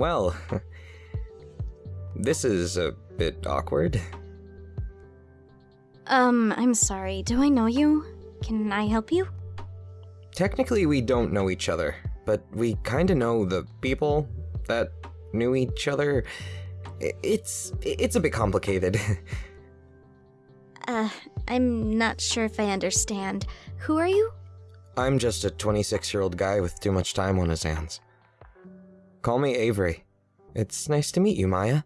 Well, this is a bit awkward. Um, I'm sorry. Do I know you? Can I help you? Technically, we don't know each other, but we kinda know the people that knew each other. It's it's a bit complicated. Uh, I'm not sure if I understand. Who are you? I'm just a 26 year old guy with too much time on his hands. Call me Avery. It's nice to meet you, Maya.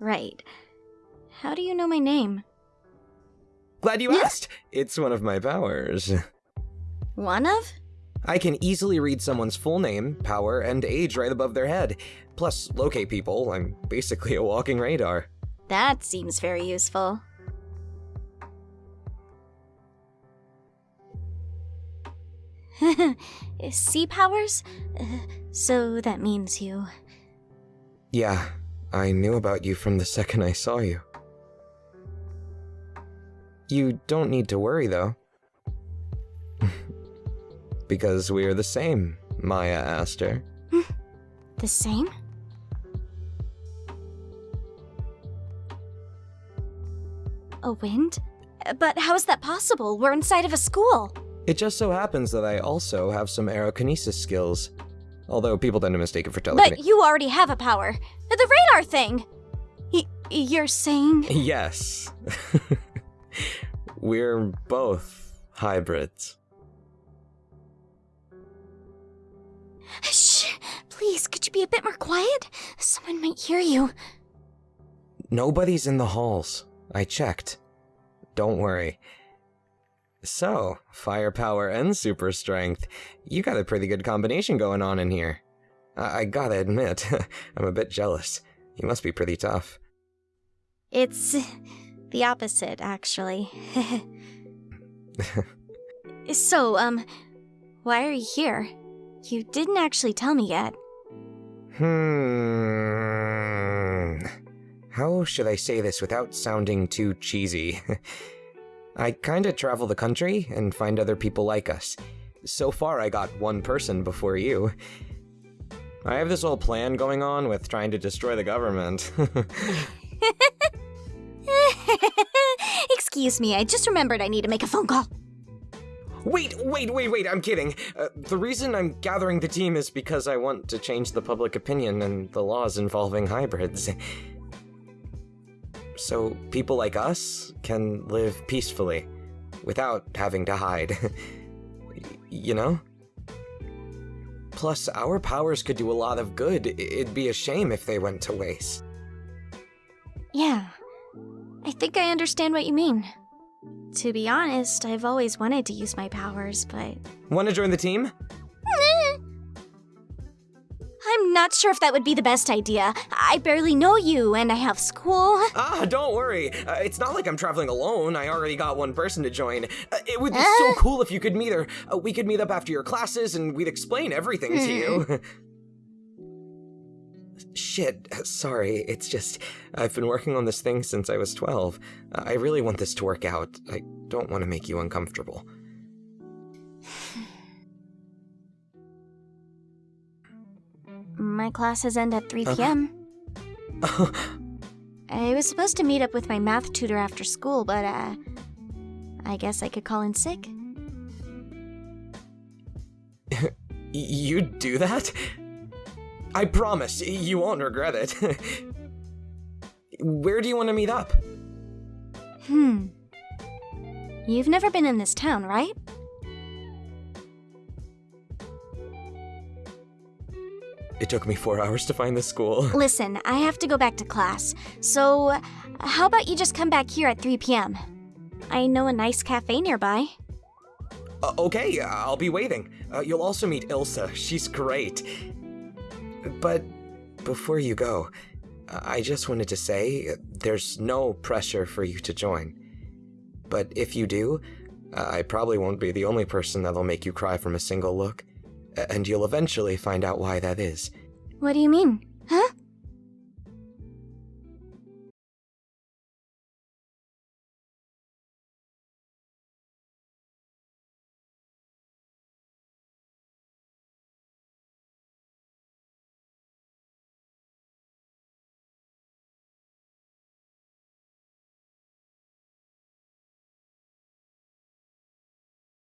Right. How do you know my name? Glad you asked. It's one of my powers. One of? I can easily read someone's full name, power, and age right above their head. Plus, locate people. I'm basically a walking radar. That seems very useful. sea powers? Uh, so that means you. Yeah, I knew about you from the second I saw you. You don't need to worry, though. because we are the same, Maya Aster. The same? A wind? But how is that possible? We're inside of a school. It just so happens that I also have some aerokinesis skills. Although people tend to mistake it for telekinesis. But you already have a power. The radar thing! Y- you're saying. Yes. We're both hybrids. Shh! Please, could you be a bit more quiet? Someone might hear you. Nobody's in the halls. I checked. Don't worry. So, firepower and super strength. You got a pretty good combination going on in here. I, I gotta admit, I'm a bit jealous. You must be pretty tough. It's the opposite, actually. so, um, why are you here? You didn't actually tell me yet. Hmm. How should I say this without sounding too cheesy? I kinda travel the country and find other people like us. So far, I got one person before you. I have this whole plan going on with trying to destroy the government. Excuse me, I just remembered I need to make a phone call. wait, wait, wait, wait, I'm kidding. Uh, the reason I'm gathering the team is because I want to change the public opinion and the laws involving hybrids. So people like us can live peacefully without having to hide. You know? Plus, our powers could do a lot of good. It'd be a shame if they went to waste. Yeah, I think I understand what you mean. To be honest, I've always wanted to use my powers, but. Want to join the team? I'm not sure if that would be the best idea. I barely know you, and I have school. Ah, don't worry. Uh, it's not like I'm traveling alone. I already got one person to join. Uh, it would be Uh. so cool if you could meet her. Uh, we could meet up after your classes and we'd explain everything to you. Shit, sorry. It's just, I've been working on this thing since I was 12. Uh, I really want this to work out. I don't want to make you uncomfortable. My classes end at 3 Uh. p.m. I was supposed to meet up with my math tutor after school, but, uh. I guess I could call in sick. You'd do that? I promise, you won't regret it. Where do you want to meet up? Hmm. You've never been in this town, right? It took me four hours to find the school. Listen, I have to go back to class, so how about you just come back here at 3 p.m.? I know a nice cafe nearby. Uh, okay, I'll be waiting. Uh, you'll also meet Ilsa. She's great. But before you go, I just wanted to say there's no pressure for you to join. But if you do, I probably won't be the only person that'll make you cry from a single look. And you'll eventually find out why that is. What do you mean?